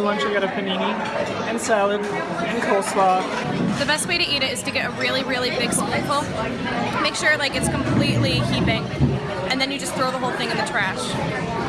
for lunch I got a panini and salad and coleslaw. The best way to eat it is to get a really, really big spoonful. Make sure like it's completely heaping, and then you just throw the whole thing in the trash.